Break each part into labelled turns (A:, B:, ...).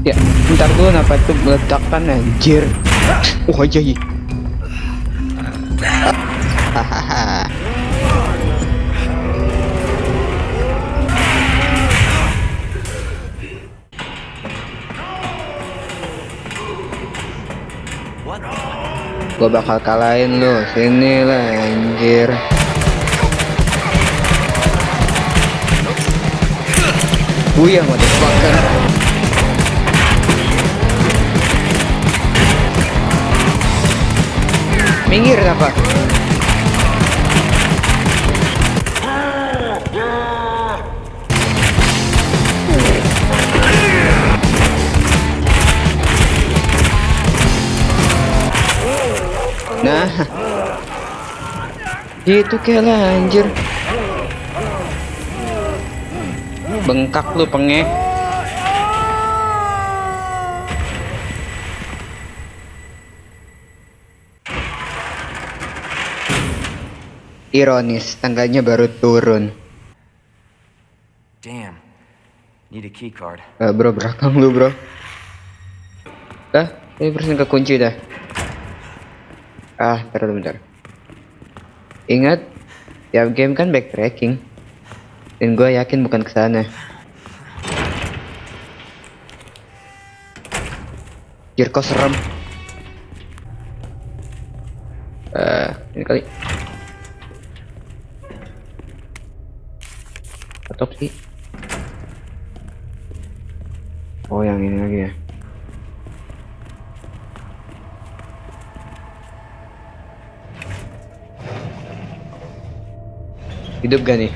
A: Ya, bentar dulu kenapa itu meledakan anjir. Oh aja ya. Hahaha. Gua bakal kalahin lu. Sini lah anjir. Buyang motherfucker. Minggir apa? Nah, gitu kayak anjir. Bengkak lu pengek. Ironis, tangganya baru turun.
B: Damn. Need a key card.
A: Eh, bro, belakang lu, bro. Dah, ini persen kekunci dah. Ah, bentar, bentar. Ingat, tiap game kan backtracking. Dan gue yakin bukan ke sana. Jir, kok serem. Eh, ini kali. Otopsi. Oh, yang ini lagi ya. Hidup gak nih?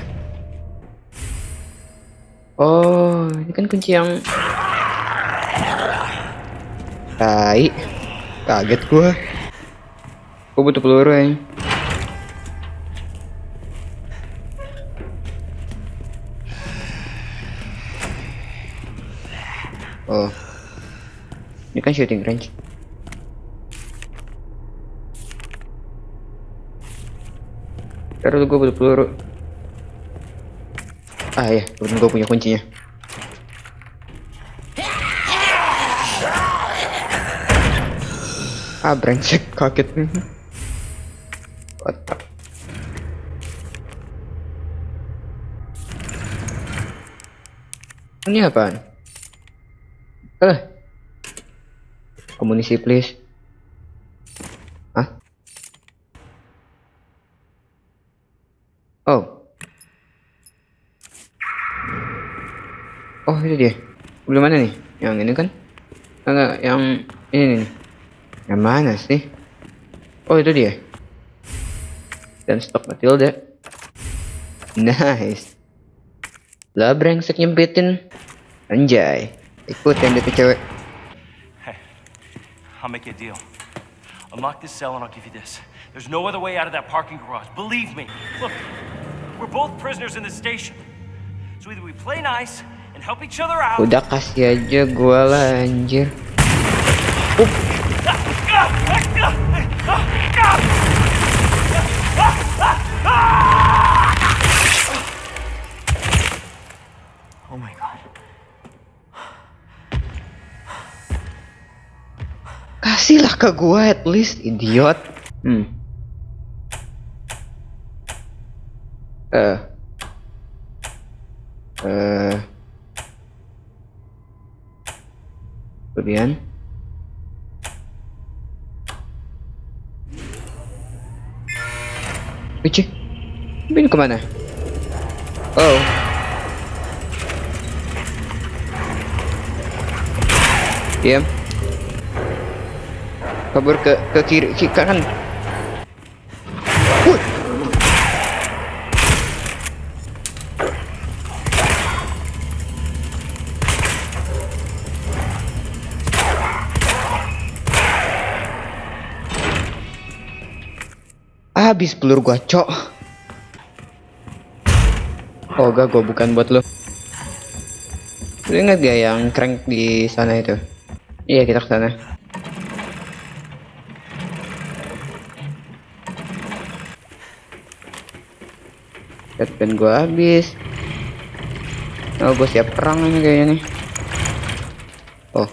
A: Oh, ini kan kunci yang Tai. Kaget gua. Gua butuh peluru ya. Oh. Ini kan shooting range. Terus gue butuh peluru. Ah ya, kebetulan gue punya kuncinya. Ah brengsek kaget nih. Otak. Ini apaan? Eh. Komunisi please. Hah? Oh. Oh itu dia. Belum mana nih? Yang ini kan? Enggak, yang ini nih. Yang mana sih? Oh itu dia. Dan stok Matilda. Nice. Lah brengsek nyempitin. Anjay. Ikutin dia tuh cewek.
B: Hey, I'll make you a deal. Unlock this cell and I'll give you this. There's no other way out of that parking garage. Believe me. Look, we're both prisoners in this station. So either we play nice and help each other out.
A: Udah kasih aja gua lah anjir. Kasihlah ke gua at least idiot. Hmm. Eh. Eh. Kemudian. Wici. Ini ke mana? Oh. Diam. Kabur ke ke kiri ke kanan. Wuh. Habis peluru gua, cok. Oh, gak gua bukan buat lo. Lu ingat gak yang crank di sana itu? Iya, kita ke sana. Shotgun gua habis. Oh, gua siap perang ini kayaknya nih. Oh.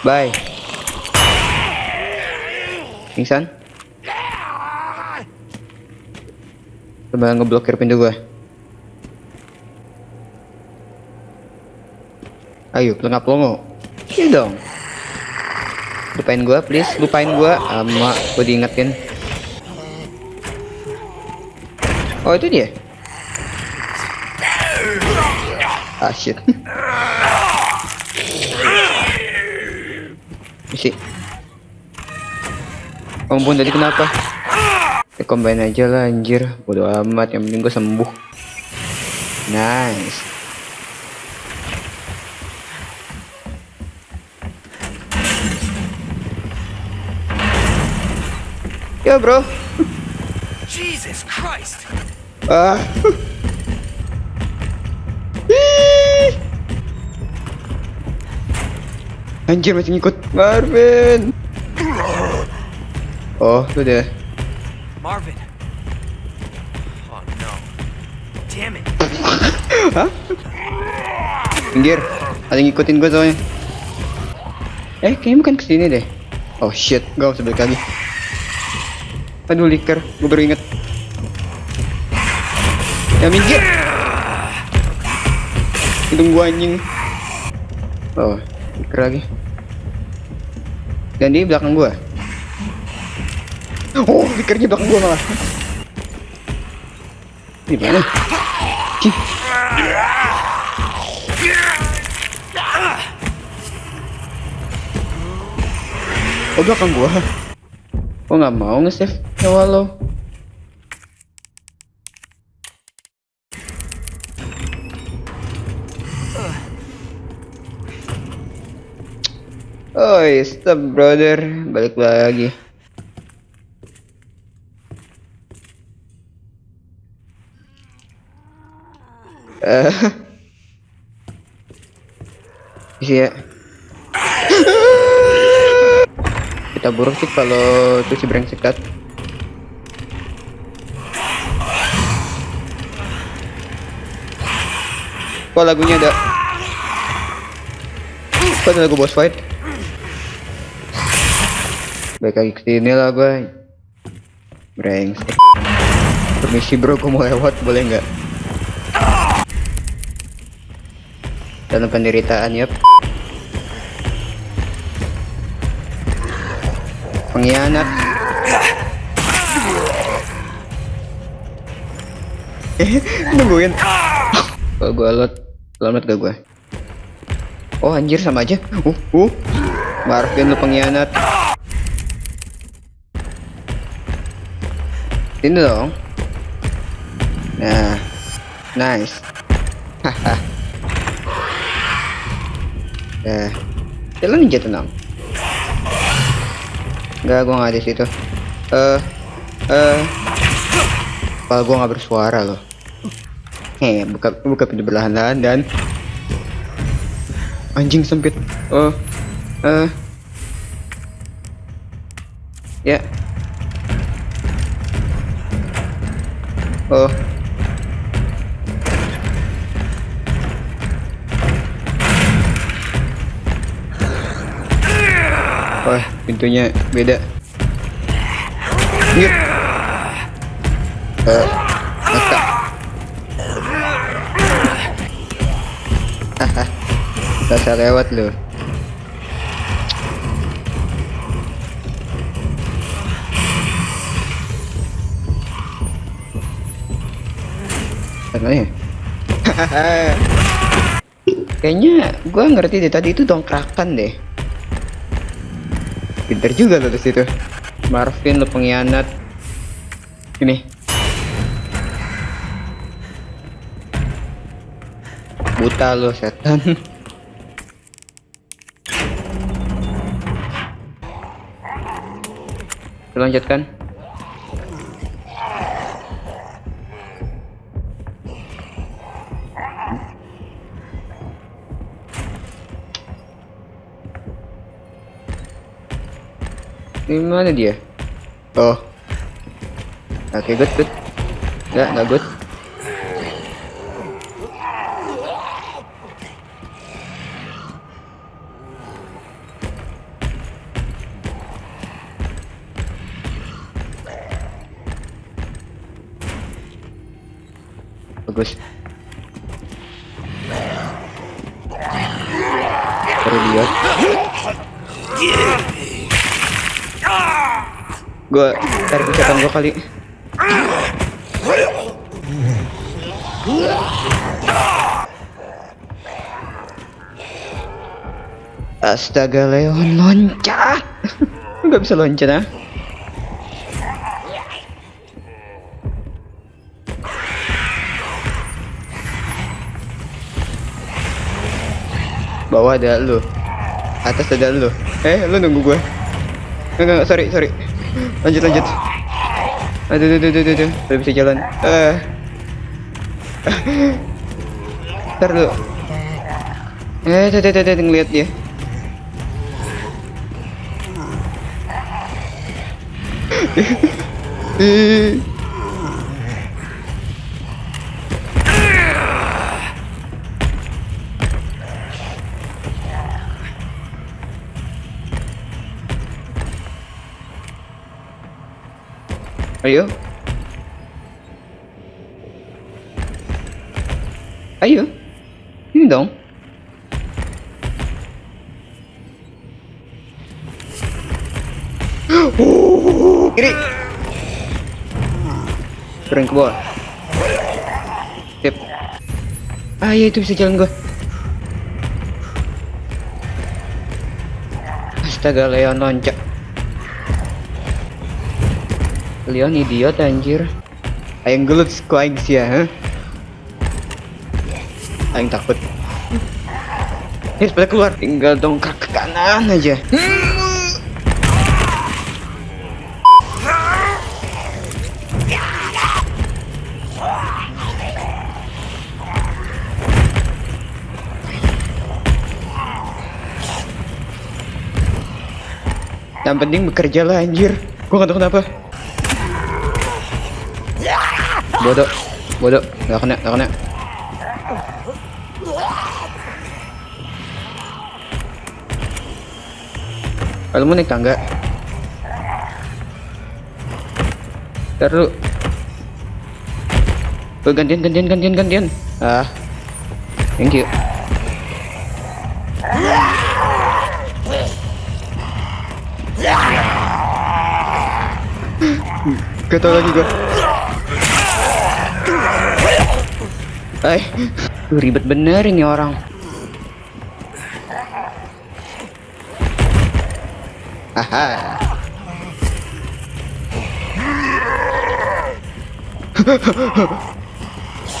A: Bye. Pingsan? Coba ngeblokir pintu gua. Ayo, pelengap longo. Iya dong. Lupain gua, please. Lupain gua. Ama, gua diingetin. Oh, itu dia. Ah, shit. Isi. Ampun tadi kenapa? Ya combine aja lah anjir. Bodo amat, yang penting gua sembuh. Nice. Ya bro.
B: Jesus Christ!
A: Ah. Anjir masih ngikut Marvin. Oh, itu deh.
B: Marvin! Oh no. Damn it!
A: Hah? Minggir. Ada yang ngikutin gue soalnya. Eh, kayaknya bukan ke sini deh. Oh shit, gak usah balik lagi. Aduh, liker. Gue baru inget. Ya minggir. Hidung gua anjing. Oh, liker lagi. Dan di belakang gua. Oh, likernya belakang gua malah. Di mana? Oh belakang gua Kok nggak mau nge-save nyawa lo Oh stop brother. Balik lagi. Eh. Isi ya. Kita buruk sih kalau itu si brengsek dat kok lagunya ada? Kok ada lagu boss fight baik lagi ke sini lah gue brengsek. Permisi bro gue mau lewat boleh nggak? Dalam penderitaan yep. Pengkhianat. Eh nungguin. Kalau gue lot selamat gak gue oh anjir sama aja. Uh uh. Marvin lu pengkhianat ini dong nah nice haha ya jalan ninja tenang Enggak, gua nggak di situ. Eh, eh, kepala gua nggak bersuara loh. Heh, buka buka pintu berlahan-lahan dan anjing sempit. Oh, eh, ya. Oh. Wah, pintunya beda. Yuk. Eh, mata. Haha. Bisa lewat loh. Ya? Kayaknya gua ngerti deh tadi itu dongkrakan deh. Pinter juga lo situ. Marvin lo pengkhianat. Ini. Buta lo setan. Lanjutkan. Ini mana dia? Oh. Oke, okay, good, good. Enggak, enggak good. Bagus. Terlihat. Yeah gue tarik ucapan gue kali. Astaga Leon loncat. Gak bisa loncat ah. Bawah ada lu. Atas ada lu. Eh lu nunggu gue Enggak enggak sorry sorry Lanjut lanjut. Aduh aduh aduh aduh. Udah bisa jalan. Eh. Ntar dulu. Eh tuh tuh tuh ngeliat dia. Eh. Ayo. Ayo. Ini dong. Kiri. Turun ke bawah. Sip. Ah iya itu bisa jalan gua. Astaga Leon loncat. Leon idiot anjir. Aing gelut ku aing sia, ha? Aing takut. Ini pada keluar, tinggal dongkrak ke kanan aja. Yang penting bekerja lah anjir. Gua gak tau kenapa. Bodoh, bodoh, gak kena, gak kena. Kalau mau naik tangga. Ntar dulu. Tuh, gantian, gantian, gantian, gantian. Ah, thank you. Tau lagi gua. Eh, ribet bener ini orang. Aha.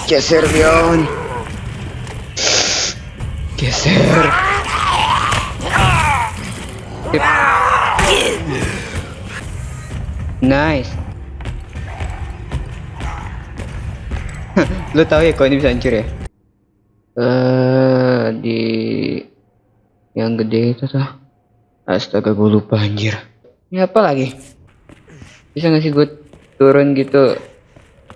A: Geser Leon. Geser. Nice. Lo tau ya kalau ini bisa hancur ya? Eh di yang gede itu tuh. Astaga gue lupa anjir. Ini apa lagi? Bisa nggak sih gue turun gitu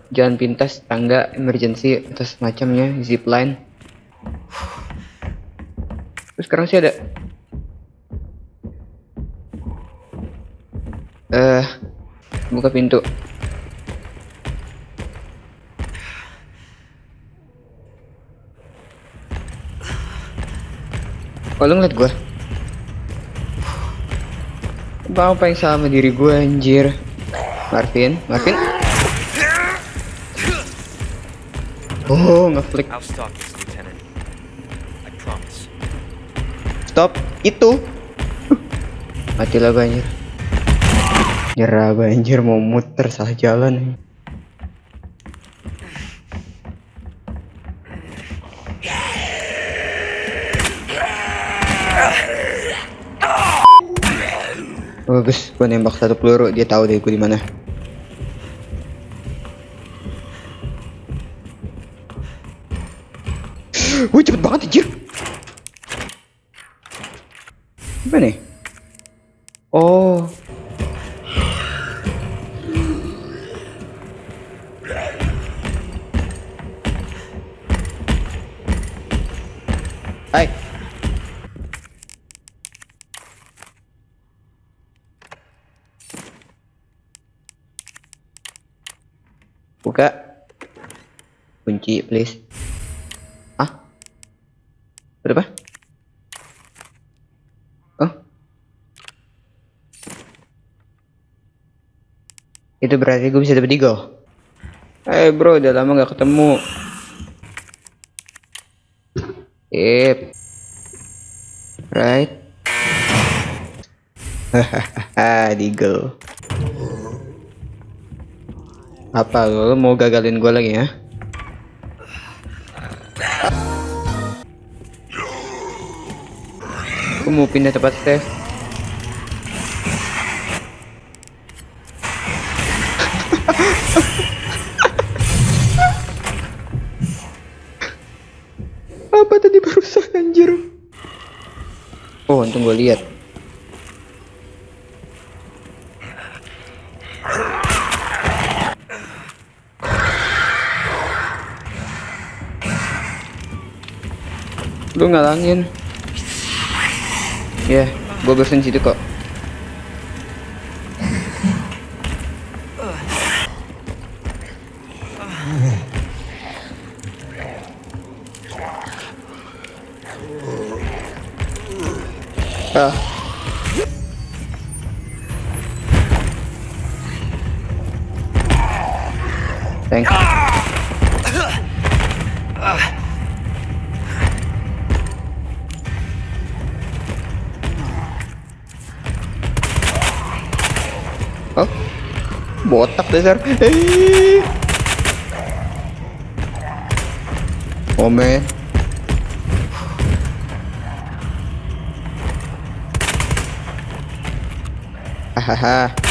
A: jalan pintas tangga emergency atau semacamnya zip line terus sekarang sih ada eh buka pintu Oh lu ngeliat gue Bang apa yang sama diri gue anjir? Marvin? Marvin? Oh ngeflick.
B: Stop
A: Itu. Mati lah gue anjir. Nyerah gue anjir. Mau muter salah jalan Bagus, gue nembak satu peluru, dia tahu deh gue di mana. Wih cepet banget anjir. Apa nih? Oh. Buka. kunci please ah berapa oh itu berarti gue bisa dapat eagle eh bro udah lama gak ketemu Yep. Right. Hahaha, Eagle. Apa lo, mau gagalin gue lagi ya? Gue mau pindah tempat save. Apa tadi barusan anjir? Oh, untung gue lihat. Lu ngalangin. Ya, yeah, gue bersin situ kok. Botak dasar. Man. Hahaha.